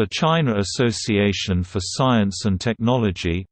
The China Association for Science and Technology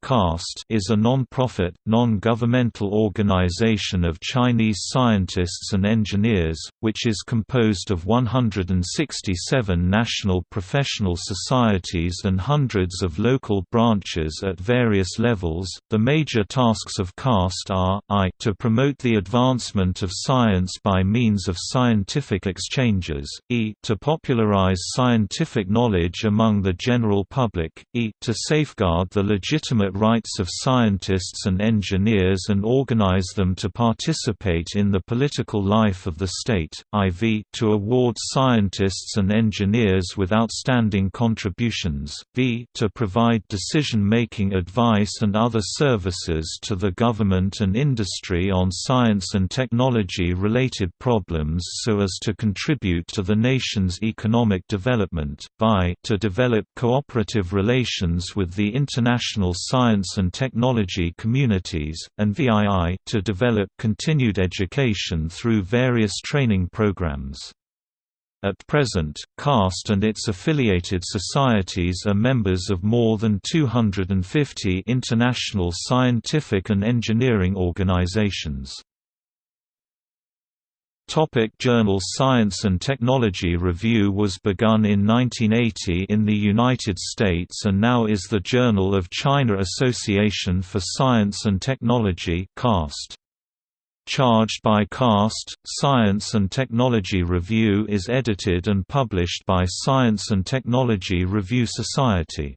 is a non-profit, non-governmental organization of Chinese scientists and engineers, which is composed of 167 national professional societies and hundreds of local branches at various levels. The major tasks of CAST are I to promote the advancement of science by means of scientific exchanges, e to popularize scientific knowledge among among the general public, e to safeguard the legitimate rights of scientists and engineers and organize them to participate in the political life of the state, iv to award scientists and engineers with outstanding contributions, v to provide decision-making advice and other services to the government and industry on science and technology-related problems so as to contribute to the nation's economic development, vi to develop cooperative relations with the international science and technology communities, and VII to develop continued education through various training programs. At present, CAST and its affiliated societies are members of more than 250 international scientific and engineering organizations. Topic journal Science and Technology Review was begun in 1980 in the United States and now is the Journal of China Association for Science and Technology CAST. Charged by CAST, Science and Technology Review is edited and published by Science and Technology Review Society.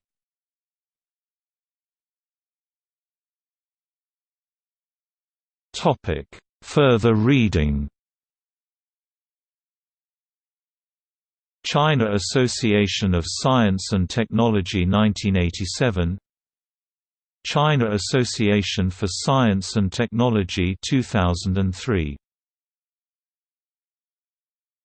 Further reading China Association of Science and Technology 1987 China Association for Science and Technology 2003